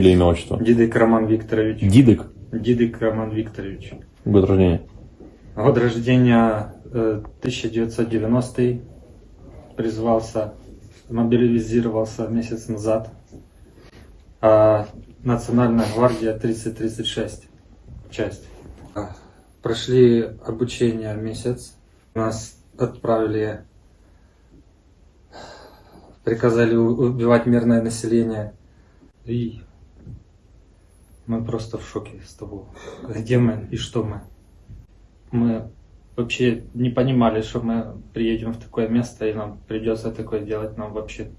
Или имя, отчество? Дидик Роман Викторович. Дидык? Дидик Роман Викторович. Год рождения? Год рождения э, 1990 призвался, мобилизировался месяц назад. А Национальная гвардия 3036 часть. А, Прошли обучение месяц. Нас отправили, приказали убивать мирное население. И мы просто в шоке с того, где мы и что мы. Мы вообще не понимали, что мы приедем в такое место и нам придется такое делать. Нам вообще